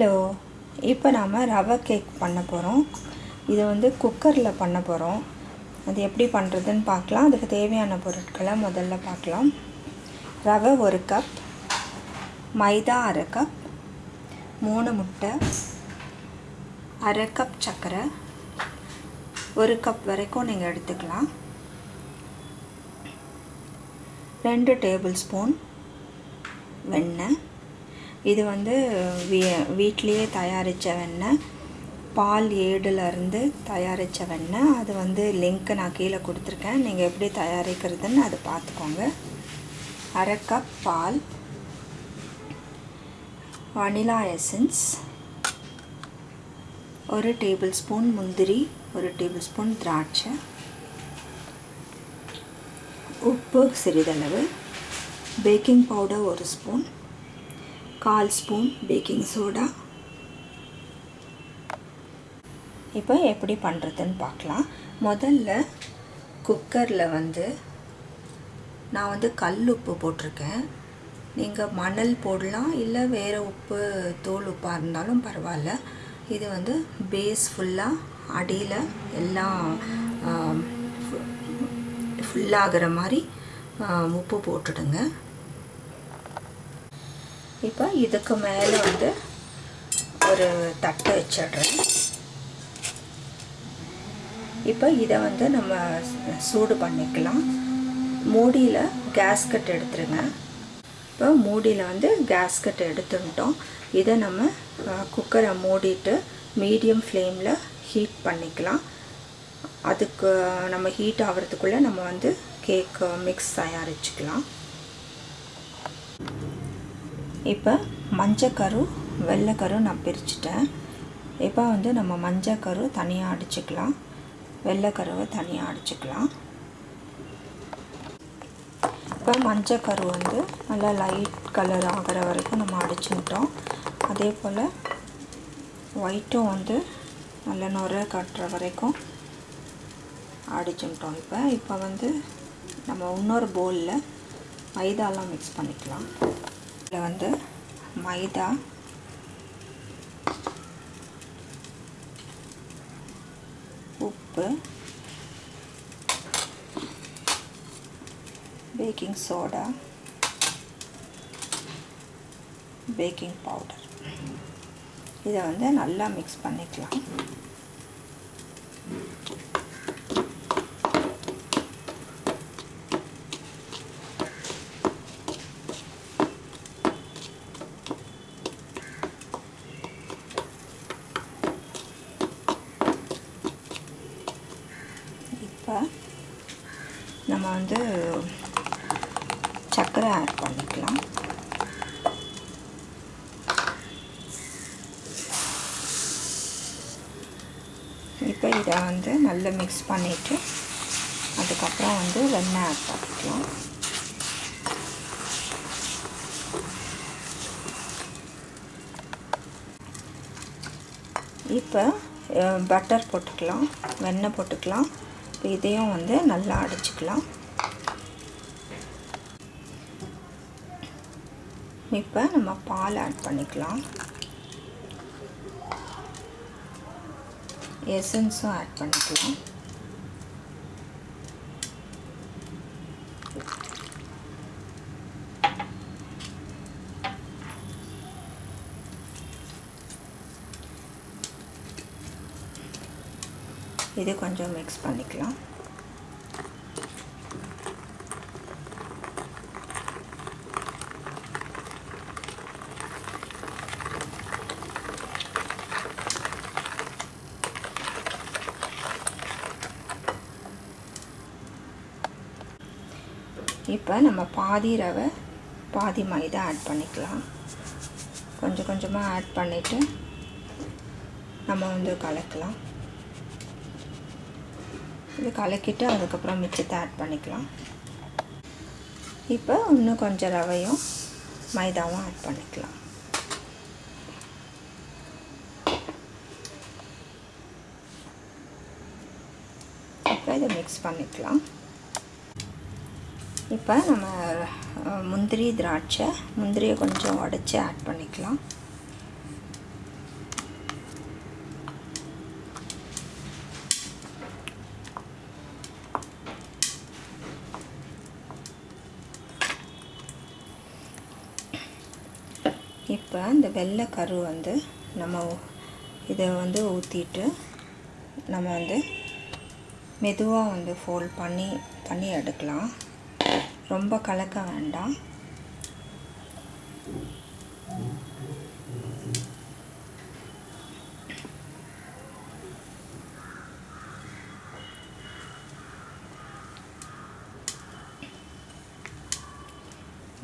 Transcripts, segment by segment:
Hello இப்போ நாம் ரவை கேக் பண்ண போகிறோம் இது வந்து குக்கரில் பண்ண போகிறோம் அது எப்படி பண்ணுறதுன்னு பார்க்கலாம். அதுக்கு தேவையான பொருட்களை முதல்ல பார்க்கலாம். ரவை ஒரு கப் மைதா அரை கப் மூணு முட்டை அரை கப் சர்க்கரை ஒரு கப் வரைக்கும் நீங்கள் எடுத்துக்கலாம். ரெண்டு டேபிள் ஸ்பூன் வெண்ணெய் இது வந்து வீ வீட்லேயே தயாரித்த வெண்ணெய் பால் ஏடுலேருந்து தயாரித்த வெண்ணெய் அது வந்து லிங்க்கு நான் கீழே கொடுத்துருக்கேன். நீங்கள் எப்படி தயாரிக்கிறதுன்னு அதை பார்த்துக்கோங்க. அரை கப் பால். வனிலா எசன்ஸ் ஒரு டேபிள் ஸ்பூன் முந்திரி ஒரு டேபிள் ஸ்பூன் திராட்சை. உப்பு சிறிதளவு. பேக்கிங் பவுடர் ஒரு ஸ்பூன் கால் ஸ்பூன் பேக்கிங் சோடா. இப்போ எப்படி பண்ணுறதுன்னு பார்க்கலாம். முதல்ல குக்கரில் வந்து நான் வந்து கல் உப்பு போட்டிருக்கேன். நீங்கள் மணல் போடலாம் இல்லை வேறு உப்பு தோல் உப்பாக இருந்தாலும் பரவாயில்ல. இது வந்து பேஸ் ஃபுல்லாக அடியில் எல்லாம் ஃபுல்லாகிற மாதிரி உப்பு போட்டுடுங்க. இப்போ இதுக்கு மேலே வந்து ஒரு தட்டை வச்சிடுறேன். இப்போ இதை வந்து நம்ம சூடு பண்ணிக்கலாம். மூடியில் கேஸ்கட் எடுத்துருங்க. இப்போ மூடியில் வந்து கேஸ்கட் எடுத்துட்டோம் இதை நம்ம குக்கரை மூடிட்டு மீடியம் ஃப்ளேமில் ஹீட் பண்ணிக்கலாம். அதுக்கு நம்ம ஹீட் ஆகிறதுக்குள்ளே நம்ம வந்து கேக் மிக்ஸ் தயாரிச்சுக்கலாம். இப்போ மஞ்சக்கரு வெள்ளைக்கரு நான் பிரிச்சுட்டேன். இப்போ வந்து நம்ம மஞ்சக்கரு தனியாக அடிச்சுக்கலாம். வெள்ளைக்கருவை தனியாக அடிச்சுக்கலாம். இப்போ மஞ்சக்கரு வந்து நல்லா லைட் கலர் ஆகிற வரைக்கும் நம்ம அடிச்சுட்டோம் அதே போல் ஒயிட்டும் வந்து நல்ல நுர கட்டுற வரைக்கும் அடிச்சுட்டோம் இப்போ இப்போ வந்து நம்ம இன்னொரு பவுலில் மைதாலாம் மிக்ஸ் பண்ணிக்கலாம். இதில் வந்து மைதா. உப்பு. பேக்கிங் சோடா பேக்கிங் பவுடர் இதை வந்து நல்லா மிக்ஸ் பண்ணிக்கலாம் இப்போ நம்ம வந்து சர்க்கரை ஆட் பண்ணிக்கலாம். இப்போ இதை வந்து நல்லா மிக்ஸ் பண்ணிவிட்டு அதுக்கப்புறம் வந்து வெண்ணெய் ஆட் பண்ணிக்கலாம். இப்போ பட்டர் போட்டுக்கலாம் வெண்ணெய் போட்டுக்கலாம். இப்போ இதையும் வந்து நல்லா அடிச்சுக்கலாம். இப்போ நம்ம பால் ஆட் பண்ணிக்கலாம். எசன்ஸும் ஆட் பண்ணிக்கலாம். இது கொஞ்சம் மிக்ஸ் பண்ணிக்கலாம். இப்போ நம்ம பாதி ரவை பாதி மைதா ஆட் பண்ணிக்கலாம். கொஞ்சம் கொஞ்சமாக ஆட் பண்ணிவிட்டு நம்ம வந்து கலக்கலாம். இது கலக்கிட்டு அதுக்கப்புறம் மிச்சத்தை ஆட் பண்ணிக்கலாம். இப்போ இன்னும் கொஞ்சம் ரவையும் மைதாவும் ஆட் பண்ணிக்கலாம். இப்போ இதை மிக்ஸ் பண்ணிக்கலாம். இப்போ நம்ம முந்திரி திராட்சை முந்திரியை கொஞ்சம் உடச்சி ஆட் பண்ணிக்கலாம். இப்போ இந்த வெள்ளை கரு வந்து நம்ம இதை வந்து ஊற்றிட்டு நம்ம வந்து மெதுவாக வந்து ஃபோல்ட் பண்ணி பண்ணி எடுக்கலாம். ரொம்ப கலக்க வேண்டாம்.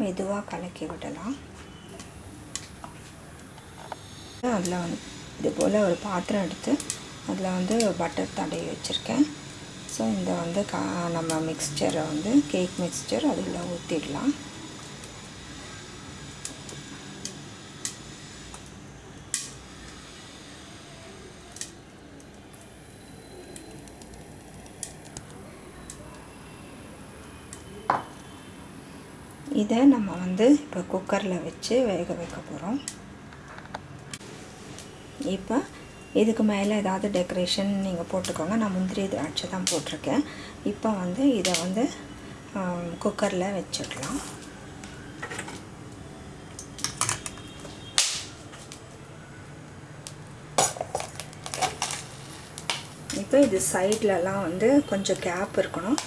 மெதுவாக கலக்கி விடலாம். அதில் வந்து இது போல் ஒரு பாத்திரம் எடுத்து அதில் வந்து பட்டர் தடவி வச்சுருக்கேன். ஸோ இந்த வந்து கா நம்ம மிக்ஸ்சரை வந்து கேக் மிக்ஸ்சர் அதில் ஊற்றிடலாம் இதை நம்ம வந்து இப்போ குக்கரில் வச்சு வேக வைக்க போகிறோம். இப்போ இதுக்கு மேலே ஏதாவது டெக்கரேஷன் நீங்கள் போட்டுக்கோங்க. நான் முந்திரி திராட்சை தான் போட்டிருக்கேன். இப்போ வந்து இதை வந்து குக்கரில் வச்சிடலாம். இப்போ இது சைட்லலாம் வந்து கொஞ்சம் கேப் இருக்கணும்.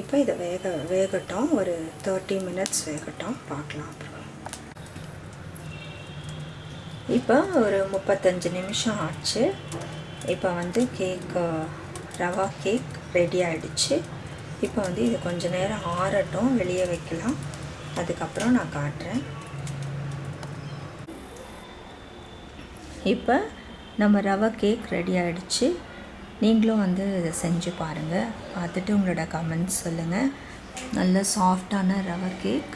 இப்போ இதை வேக வேகட்டும். ஒரு தேர்ட்டி மினிட்ஸ் வேகட்டும். பார்க்கலாம். இப்போ ஒரு முப்பத்தஞ்சு நிமிஷம் ஆச்சு. இப்போ வந்து கேக் ரவா கேக் ரெடி ஆகிடுச்சு இப்போ வந்து இது கொஞ்ச நேரம் ஆறட்டும் வெளியே வைக்கலாம். அதுக்கப்புறம் நான் காட்டுறேன். இப்போ நம்ம ரவா கேக் ரெடி ஆகிடுச்சு நீங்களும் வந்து இதை செஞ்சு பாருங்கள் பார்த்துட்டு உங்களோட கமெண்ட்ஸ் சொல்லுங்கள் நல்ல சாஃப்டான ரவா கேக்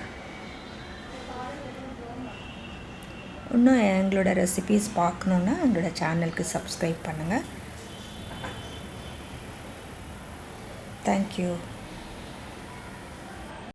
இன்னும் எங்களோட ரெசிபீஸ் பார்க்கணுன்னா எங்களோட சேனலுக்கு சப்ஸ்கிரைப் பண்ணுங்கள் தேங்க்யூ